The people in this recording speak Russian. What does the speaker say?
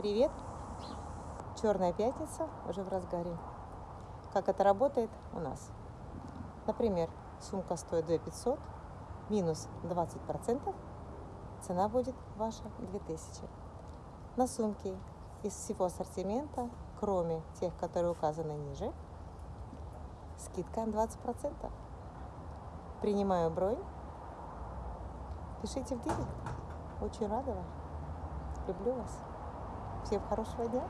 Привет! Черная пятница уже в разгаре. Как это работает у нас? Например, сумка стоит 2 500, минус 20%, цена будет ваша 2000. На сумке из всего ассортимента, кроме тех, которые указаны ниже, скидка 20%. Принимаю бронь. Пишите в директ. Очень рада вам. Люблю вас. Всем хорошего дня.